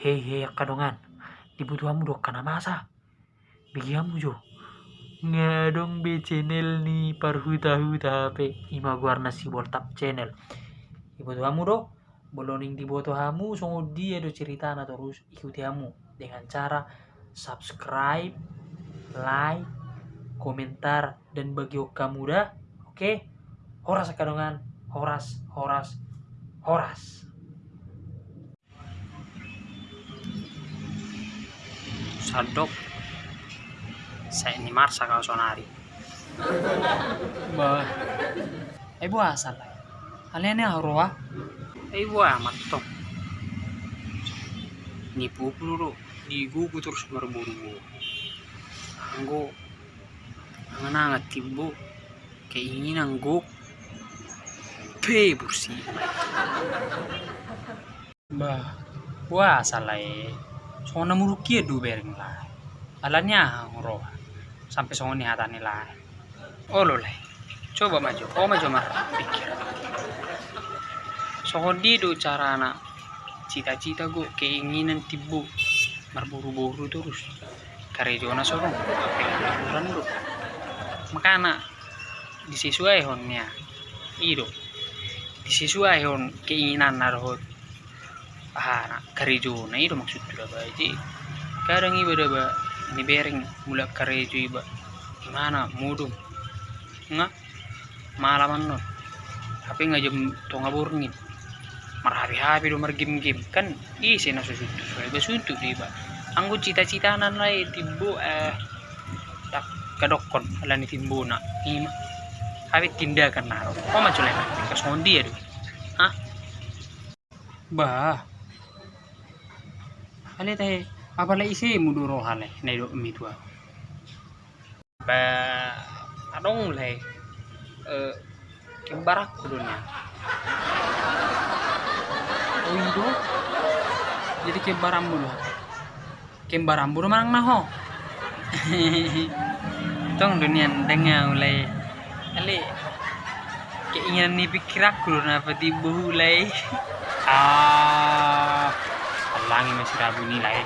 Hei hei kadongan, dibutuhamu dok kana masa. Bigiamu jo. Ngadong be channel ni parhuta huta HP ima guarna si boltap channel. Dibutuhamu do, boloning dibutuhamu songo dia do ceritana terus ikuti hamu dengan cara subscribe, like, komentar dan bagi kamu dah. Oke? Horas kadongan, horas, horas, horas. Sadok saya ini marsa kau sonari Bah, eh buah asal lah kalian ya roa eh buah amat tong nipu peluru di gugu terus berburu anggo angan angat tibu keinginan go pe bersih. Bah. Buah asal lah soalnya murukia du bering lah. Alannya roa sampai songo ni hatani lah. Oh lo lah. Coba maju. Oh maju mah pikir. Songo di do cara anak cita-cita gue keinginan tibu. Berburu-buru terus. Karejona sorong pelan do makana disesuai honnya ido disesuai hon keinginan naruh ah nak karejona ido maksud tuh jadi kadang ibadah ba ini bering mulai karejo iba gimana? Mudum nga malaman non tapi nggak jam tonga burngin marhabi-habi do margim gim kan isi na susuntu soalnya basuntu di ba anggo cita-cita nan lai timbo eh tak kadokon ala ni timbo na ima habi tindakan naro kok maju lagi kas ngondi ya bah ale teh apa lah isi muduro hale na do mi tua ba adong le eh kembarak kudunya oh itu jadi kembarambu loh kembarambu mang naho tong dunia dengar mulai ali keinginan ni pikir aku apa tibu mulai ah लागे में शराब नहीं लाए।